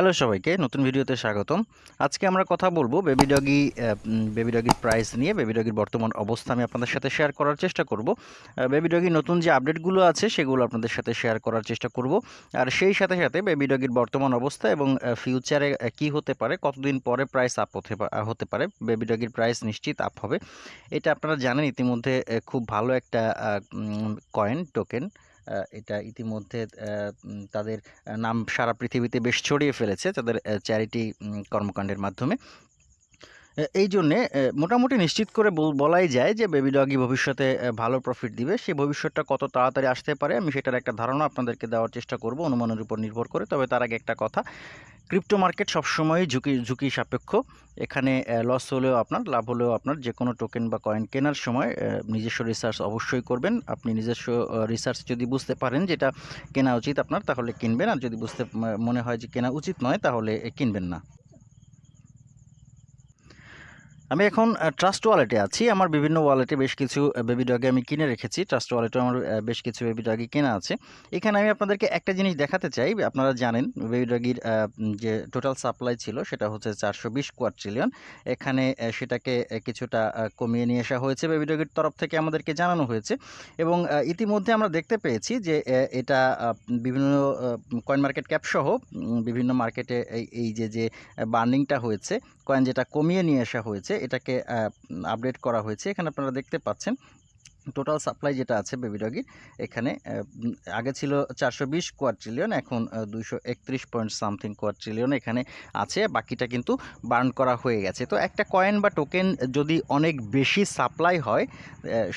Hello সবাইকে, নতুন ভিডিওতে স্বাগতম। আজকে আমরা কথা বলব বেবি ডগি বেবি ডগির প্রাইস নিয়ে বেবি ডগির বর্তমান অবস্থা আমি আপনাদের সাথে শেয়ার করার চেষ্টা করব। বেবি ডগির নতুন যে আপডেটগুলো আছে, সেগুলো আপনাদের সাথে শেয়ার করার চেষ্টা করব। আর সেই সাথে সাথে বেবি ডগির বর্তমান অবস্থা এবং ফিউচারে কি হতে পারে, কতদিন পরে প্রাইস আপ হতে হতে পারে বেবি ডগির প্রাইস নিশ্চিত আপ হবে। এটা আপনারা জানেন, ইতিমধ্যে খুব ভালো একটা কয়েন টোকেন এটা ইতিমধ্যে তাদের নাম সারা পৃথিবীতে বেশ ছড়িয়ে ফেলেছে তাদের চ্যারিটি কর্মকাণ্ডের মাধ্যমে। এই জন্যে মোটামুটি নিশ্চিত করে বল- বলাই যায় যে বেবি ডগি ভবিষ্যতে ভালো প্রফিট দিবে। সেই ভবিষ্যৎটা কত তাড়াতাড়ি আসতে পারে, আমি সেটার একটা ধারণা আপনাদেরকে দেওয়ার চেষ্টা করব। অনুমানের উপর নির্ভর করে। তবে তার আগে একটা কথা ক্রিপ্টো মার্কেট সবসময়ই ঝুঁকি ঝুঁকি সাপেক্ষ। এখানে লস হলেও আপনার, লাভ হলেও আপনার যে কোনো টোকেন বা কয়েন কেনার সময় নিজস্ব রিসার্চ অবশ্যই করবেন। আপনি নিজস্ব রিসার্চ যদি বুঝতে পারেন যেটা কেনা উচিত আপনার, তাহলে কিনবেন। আর যদি বুঝতে মনে হয় যে কেনা উচিত নয়, তাহলে কিনবেন না। আমি এখন ট্রাস্ট ওয়ালেটে আছি। আমার বিভিন্ন ওয়ালেটে বেশ কিছু বেবি ডগে আমি কিনে রেখেছি। ট্রাস্ট ওয়ালেটে আমার বেশ কিছু বেবি ডগি কেনা আছে। এখানে আমি আপনাদেরকে একটা জিনিস দেখাতে চাই। আপনারা জানেন বেবি ডগির যে টোটাল সাপ্লাই ছিল সেটা হচ্ছে চারশো বিশ কোয়াট্রিলিয়ন এখানে সেটাকে কিছুটা কমিয়ে নিয়ে আসা হয়েছে বেবি ডগির তরফ থেকে আমাদেরকে জানানো হয়েছে। এবং ইতিমধ্যে আমরা দেখতে পেয়েছি যে এটা বিভিন্ন কয়েন মার্কেট ক্যাপসহ বিভিন্ন মার্কেটে এই যে যে বার্নিংটা হয়েছে কয়েন যেটা কমিয়ে নিয়ে আসা হয়েছে এটাকে আপডেট করা হয়েছে। এখানে আপনারা দেখতে পাচ্ছেন টোটাল সাপ্লাই যেটা আছে বেবি ডগির এখানে আগে ছিল চারশো বিশ কোয়াট্রিলিয়ন এখন দুইশো একত্রিশ পয়েন্ট সামথিং কোয়াট্রিলিয়ন এখানে আছে, বাকিটা কিন্তু বার্ন করা হয়ে গেছে। তো একটা কয়েন বা টোকেন যদি অনেক বেশি সাপ্লাই হয়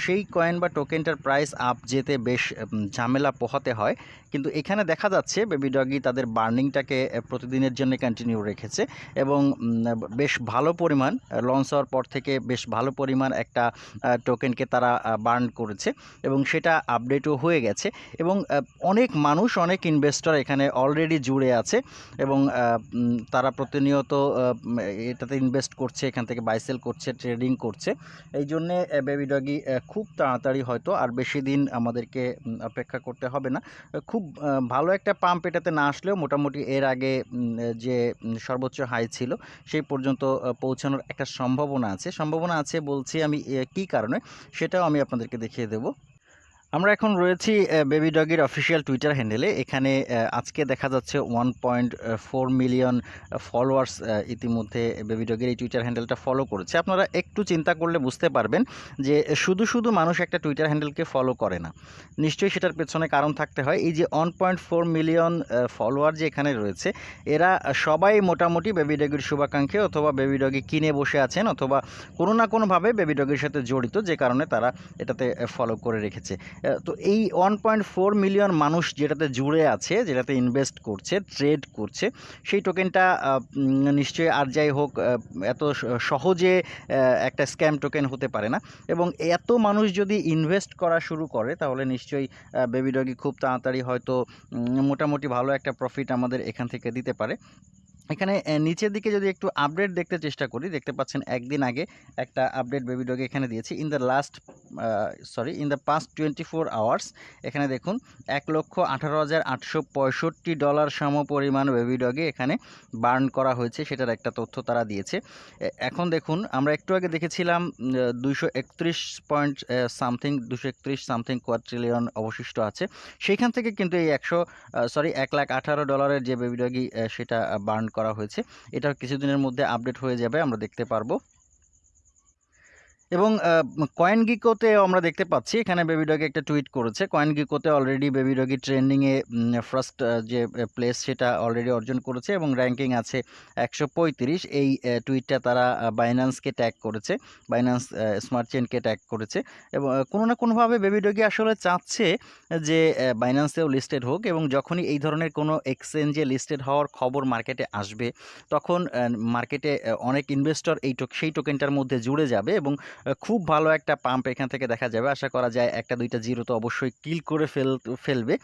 সেই কয়েন বা টোকেনটার প্রাইস আপ যেতে বেশ ঝামেলা পোহাতে হয়। কিন্তু এখানে দেখা যাচ্ছে বেবি ডগি তাদের বার্নিংটাকে প্রতিদিনের জন্য কন্টিনিউ রেখেছে এবং বেশ ভালো পরিমাণ লঞ্চ হওয়ার পর থেকে বেশ ভালো পরিমাণ একটা টোকেনকে তারা বার্ন করেছে এবং সেটা আপডেটও হয়ে গেছে এবং অনেক মানুষ, অনেক ইনভেস্টর এখানে অলরেডি জুড়ে আছে এবং তারা প্রতিনিয়ত এটাতে ইনভেস্ট করছে, এখান থেকে বাইসেল করছে ট্রেডিং করছে। এই জন্যে বেবি ডগি খুব তাড়াতাড়ি হয়তো আর বেশি দিন আমাদেরকে অপেক্ষা করতে হবে না। খুব ভালো একটা পাম্প এটাতে না আসলেও মোটামুটি এর আগে যে সর্বোচ্চ হাই ছিল সেই পর্যন্ত পৌঁছানোর একটা সম্ভাবনা আছে। সম্ভাবনা আছে বলছি আমি কি কারণে? সেটাও আমি আপনাদেরকে দেখিয়ে দেবো আমরা এখন রয়েছি বেবি ডগির অফিসিয়াল টুইটার হ্যান্ডেলে এখানে আজকে দেখা যাচ্ছে one point four million followers ইতিমধ্যে বেবি ডগির এই টুইটার হ্যান্ডেলটা ফলো করেছে। আপনারা একটু চিন্তা করলে বুঝতে পারবেন যে শুধু শুধু মানুষ একটা টুইটার হ্যান্ডেলকে ফলো করে না। নিশ্চয়ই সেটার পেছনে কারণ থাকতে হয়। এই যে one point four million follower যে এখানে রয়েছে, এরা সবাই মোটামুটি বেবি ডগির শুভাকাঙ্ক্ষী অথবা বেবি ডগি কিনে বসে আছেন অথবা কোনো না কোনোভাবে বেবি ডগির সাথে জড়িত, যে কারণে তারা এটাতে ফলো করে রেখেছে। তো এই ওয়ান পয়েন্ট ফোর মিলিয়ন মানুষ যেটাতে জুড়ে আছে, যেটাতে ইনভেস্ট করছে ট্রেড করছে, সেই টোকেনটা নিশ্চয়ই আর যাই হোক এত সহজে একটা স্ক্যাম টোকেন হতে পারে না। এবং এত মানুষ যদি ইনভেস্ট করা শুরু করে, তাহলে নিশ্চয়ই বেবি ডগি খুব তাড়াতাড়ি হয়তো মোটামুটি ভালো একটা প্রফিট আমাদের এখান থেকে দিতে পারে। এখানে নিচের দিকে যদি একটু আপডেট দেখতে চেষ্টা করি, দেখতে পাচ্ছেন একদিন আগে একটা আপডেট বেবি ডগে এখানে দিয়েছি। In the last sorry in the past twenty four hours এখানে দেখুন, এক লক্ষ আঠারো হাজার আটশো পঁয়ষট্টি ডলার সম পরিমাণ বেবি ডগে এখানে বার্ন করা হয়েছে, সেটার একটা তথ্য তারা দিয়েছে। এখন দেখুন, আমরা একটু আগে দেখেছিলাম দুইশো একত্রিশ পয়েন্ট সামথিং দুশো একত্রিশ সামথিং কোয়াট্রিলিয়ন অবশিষ্ট আছে। সেইখান থেকে কিন্তু এই একশো সরি এক লাখ আঠারো ডলারের যে বেবি ডগি সেটা বার্ন করা হয়েছে। এটা কিছুদিনের মধ্যে আপডেট হয়ে যাবে আমরা দেখতে পারব। এবং কয়েন গিকোতে আমরা দেখতে পাচ্ছি, এখানে বেবি ডগি একটা টুইট করেছে। কয়েন গিকোতে অলরেডি বেবি ডগি ট্রেন্ডিংয়ে ফার্স্ট যে প্লেস সেটা অলরেডি অর্জন করেছে এবং র্যাঙ্কিং আছে একশো পঁয়ত্রিশ। এই টুইটটা তারা বাইন্যান্সকে ট্যাগ করেছে বাইন্যান্স স্মার্ট চেনকে ট্যাগ করেছে। এবং কোনো না কোনোভাবে বেবি ডগি আসলে চাচ্ছে যে বাইন্যান্সেও লিস্টেড হোক এবং যখনই এই ধরনের কোনো এক্সচেঞ্জে লিস্টেড হওয়ার খবর মার্কেটে আসবে, তখন মার্কেটে অনেক ইনভেস্টর এই সেই টোকেনটার মধ্যে জুড়ে যাবে এবং খুব ভালো একটা পাম্প এখান থেকে দেখা যাবে। আশা করা যায় একটা, দুইটা জিরো তো অবশ্যই কিল করে ফেল, ফেলবে।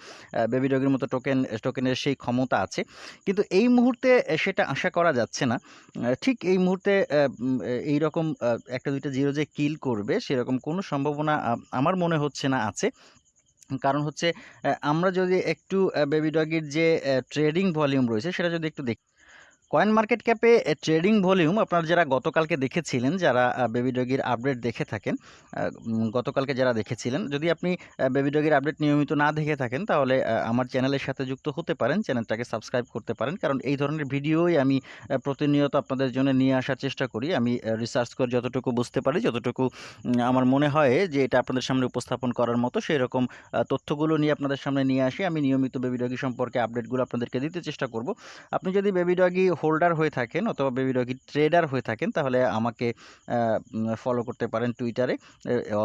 বেবি ডগের মতো টোকেন টোকেনের সেই ক্ষমতা আছে। কিন্তু এই মুহূর্তে সেটা আশা করা যাচ্ছে না। ঠিক এই মুহূর্তে এই রকম একটা, দুইটা জিরো যে কিল করবে, সেরকম কোনো সম্ভাবনা আমার মনে হচ্ছে না আছে। কারণ হচ্ছে আমরা যদি একটু বেবি ডগের যে ট্রেডিং ভলিউম রয়েছে, সেটা যদি একটু দেখি কয়েন মার্কেট ক্যাপে ট্রেডিং ভলিউম আপনারা যারা গতকালকে দেখেছিলেন, যারা বেবি ডগির আপডেট দেখে থাকেন গতকালকে যারা দেখেছিলেন, যদি আপনি বেবি ডগির আপডেট নিয়মিত না দেখে থাকেন, তাহলে আমার চ্যানেলের সাথে যুক্ত হতে পারেন, চ্যানেলটাকে সাবস্ক্রাইব করতে পারেন, কারণ এই ধরনের ভিডিওই আমি প্রতিনিয়ত আপনাদের জন্য নিয়ে আসার চেষ্টা করি। আমি রিসার্চ করে যতটুকু বুঝতে পারি, যতটুকু আমার মনে হয় যে এটা আপনাদের সামনে উপস্থাপন করার মতো সেই রকম তথ্যগুলো নিয়ে আপনাদের সামনে নিয়ে আসি। আমি নিয়মিত বেবি ডগি সম্পর্কে আপডেটগুলো আপনাদেরকে দিতে চেষ্টা করব। আপনি যদি বেবি ডগি হোল্ডার হয়ে থাকেন অথবা বেবি ডগি ট্রেডার হয়ে থাকেন, তাহলে আমাকে ফলো করতে পারেন টুইটারে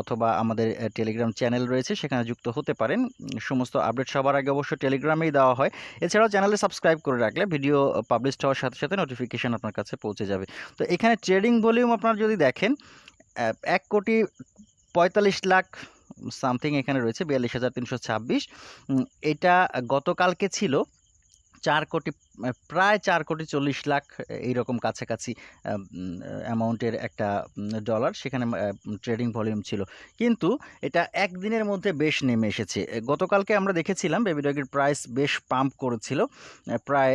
অথবা আমাদের টেলিগ্রাম চ্যানেল রয়েছে, সেখানে যুক্ত হতে পারেন। সমস্ত আপডেট সবার আগে অবশ্য টেলিগ্রামেই দেওয়া হয়। এছাড়াও চ্যানেলে সাবস্ক্রাইব করে রাখলে ভিডিও পাবলিশ হওয়ার সাথে সাথে নোটিফিকেশান আপনার কাছে পৌঁছে যাবে। তো এখানে ট্রেডিং ভলিউম আপনারা যদি দেখেন এক কোটি পঁয়তাল্লিশ লাখ সামথিং এখানে রয়েছে, বিয়াল্লিশ হাজার তিনশো ছাব্বিশ। এটা গতকালকে ছিল চার কোটি প্রায় চার কোটি চল্লিশ লাখ এইরকম কাছাকাছি অ্যামাউন্টের একটা ডলার সেখানে ট্রেডিং ভলিউম ছিল। কিন্তু এটা একদিনের মধ্যে বেশ নেমে এসেছে। গতকালকে আমরা দেখেছিলাম বেবি ডগের প্রাইস বেশ পাম্প করেছিল। প্রায়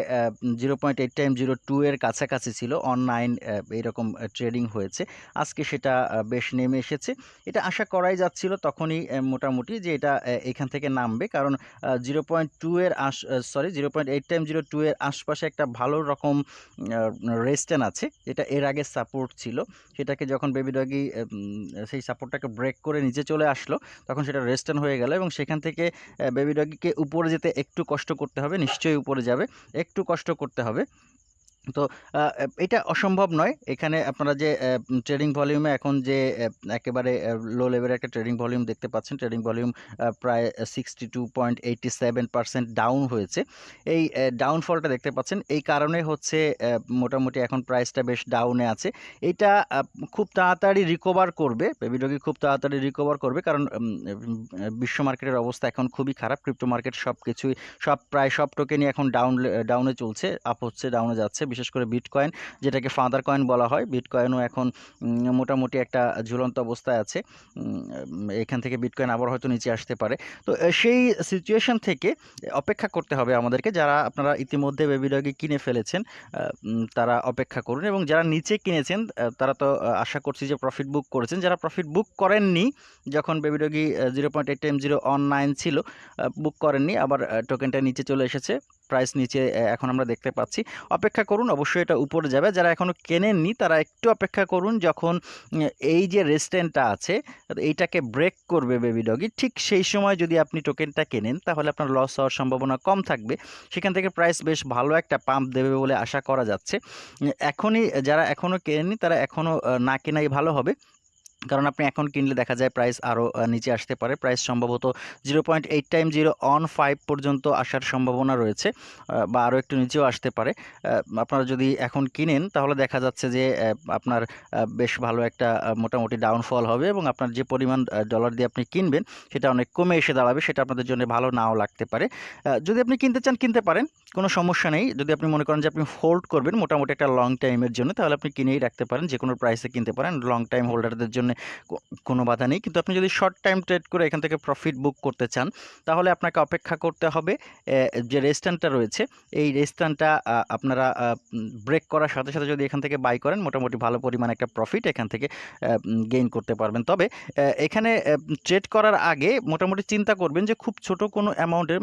zero point eight time zero two এর কাছাকাছি ছিল। অন নাইন এইরকম ট্রেডিং হয়েছে। আজকে সেটা বেশ নেমে এসেছে। এটা আশা করাই যাচ্ছিল তখনই মোটামুটি যে এটা এখান থেকে নামবে। কারণ জিরো পয়েন্ট টু এর আশ sorry, zero point eight time zero two এর আশপাশে একটা ভালো রকম রেস্টেন আছে, যেটা এর আগে সাপোর্ট ছিল। সেটাকে যখন বেবি ডগি সেই সাপোর্টটাকে ব্রেক করে নিচে চলে আসলো, তখন সেটা রেস্টেন হয়ে গেল এবং সেখান থেকে বেবি ডগিকে উপরে যেতে একটু কষ্ট করতে হবে, নিশ্চয়ই উপরে যাবে, একটু কষ্ট করতে হবে। তো এটা অসম্ভব নয়। এখানে আপনারা যে ট্রেডিং ভলিউমে এখন যে একেবারে লো লেভেলের একটা ট্রেডিং ভলিউম দেখতে পাচ্ছেন। ট্রেডিং ভলিউম প্রায় sixty two point eighty seven percent down হয়েছে। এই ডাউনফলটা দেখতে পাচ্ছেন। এই কারণে হচ্ছে মোটামুটি এখন প্রাইসটা বেশ ডাউনে আছে। এটা খুব তাড়াতাড়ি রিকভার করবে। বেবিডগি খুব তাড়াতাড়ি রিকভার করবে। কারণ বিশ্ব মার্কেটের অবস্থা এখন খুবই খারাপ। ক্রিপ্টো মার্কেট সব কিছুই সব, প্রায় সব টোকেনই এখন ডাউন ডাউনে চলছে। আপ হচ্ছে ডাউনে যাচ্ছে। বিশেষ করে বিটকয়েন যেটাকে ফাদার কয়েন বলা হয়। বিটকয়েনও এখন মোটামুটি একটা ঝুলন্ত অবস্থায় আছে। এখান থেকে বিটকয়েন আবার হয়তো নিচে আসতে পারে। তো সেই সিচুয়েশন থেকে অপেক্ষা করতে হবে আমাদেরকে। যারা আপনারা ইতিমধ্যে বেবিডগে কিনে ফেলেছেন তারা অপেক্ষা করুন। এবং যারা নিচে কিনেছেন তারা তো আশা করছি যে প্রফিট বুক করেছেন। যারা প্রফিট বুক করেননি, যখন Baby Doge zero point eight time zero one nine ছিল বুক করেননি, আবার টোকেনটা নিচে চলে এসেছে। প্রাইস নিচে এখন আমরা দেখতে পাচ্ছি। অপেক্ষা করুন, অবশ্যই এটা উপরে যাবে। যারা এখনও কেনেননি, তারা একটু অপেক্ষা করুন যখন এই যে রেস্টেন্টটা আছে, এইটাকে ব্রেক করবে বেবি ডগি ঠিক সেই সময় যদি আপনি টোকেনটা কেনেন, তাহলে আপনার লস হওয়ার সম্ভাবনা কম থাকবে। সেখান থেকে প্রাইস বেশ ভালো একটা পাম্প দেবে বলে আশা করা যাচ্ছে। এখনই, যারা এখনও কেনেননি, তারা এখনও না কেনাই ভালো হবে। কারণ আপনি এখন কিনলে দেখা যায় প্রাইস আরও নিচে আসতে পারে। প্রাইস সম্ভবত zero point eight time zero one five পর্যন্ত আসার সম্ভাবনা রয়েছে বা আরও একটু নিচেও আসতে পারে। আপনারা যদি এখন কিনেন, তাহলে দেখা যাচ্ছে যে আপনার বেশ ভালো একটা মোটামুটি ডাউনফল হবে এবং আপনার যে পরিমাণ ডলার দিয়ে আপনি কিনবেন, সেটা অনেক কমে এসে দাঁড়াবে, সেটা আপনাদের জন্য ভালো নাও লাগতে পারে। যদি আপনি কিনতে চান, কিনতে পারেন। কোনো সমস্যা নেই। যদি আপনি মনে করেন যে আপনি হোল্ড করবেন মোটামুটি একটা লং টাইমের জন্য, তাহলে আপনি কিনেই রাখতে পারেন যে কোনো প্রাইসে কিনতে পারেন। লং টাইম হোল্ডারদের জন্য কোনো বাধা নেই। কিন্তু আপনি যদি শর্ট টাইম ট্রেড করে এখান থেকে প্রফিট বুক করতে চান, তাহলে আপনাকে অপেক্ষা করতে হবে যে রেস্ট্যান্টটা রয়েছে, এই রেস্ট্যান্টটা আপনারা ব্রেক করার সাথে সাথে যদি এখান থেকে বাই করেন, মোটামুটি ভালো পরিমাণ একটা প্রফিট এখান থেকে গেইন করতে পারবেন। তবে এখানে ট্রেড করার আগে মোটামুটি চিন্তা করবেন যে খুব ছোট কোনো অ্যামাউন্টের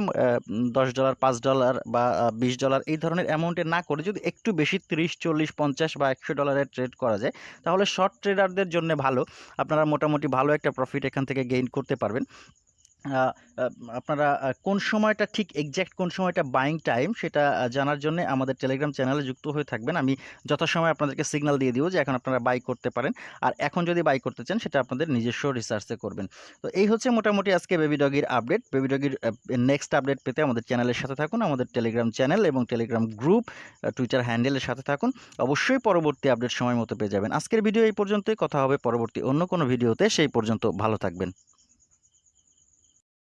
দশ ডলার পাঁচ ডলার বা বিশ ডলার এই ধরনের অ্যামাউন্টে না করে যদি একটু বেশি তিরিশ, চল্লিশ, পঞ্চাশ বা একশো ডলারের ট্রেড করা যায়, তাহলে শর্ট ট্রেডারদের জন্য ভালো। আপনারা মোটামুটি ভালো একটা প্রফিট এখান থেকে গেইন করতে পারবেন। আপনারা কোন সময়টা ঠিক এক্স্যাক্ট কোন সময়টা বাইং টাইম সেটা জানার জন্য আমাদের টেলিগ্রাম চ্যানেলে যুক্ত হয়ে থাকবেন। আমি যথাসময় আপনাদেরকে সিগনাল দিয়ে দিব যে এখন আপনারা বাই করতে পারেন। আর এখন যদি বাই করতে চান সেটা আপনাদের নিজস্ব রিসার্চে করবেন। তো এই হচ্ছে মোটামুটি আজকে বেবি ডগির আপডেট বেবি ডগির নেক্সট আপডেট পেতে আমাদের চ্যানেলের সাথে থাকুন, আমাদের টেলিগ্রাম চ্যানেল এবং টেলিগ্রাম গ্রুপ টুইটার হ্যান্ডেলের সাথে থাকুন। অবশ্যই পরবর্তী আপডেট সময় মতো পেয়ে যাবেন। আজকের ভিডিও এই পর্যন্তই। কথা হবে পরবর্তী অন্য কোনো ভিডিওতে সেই পর্যন্ত ভালো থাকবেন।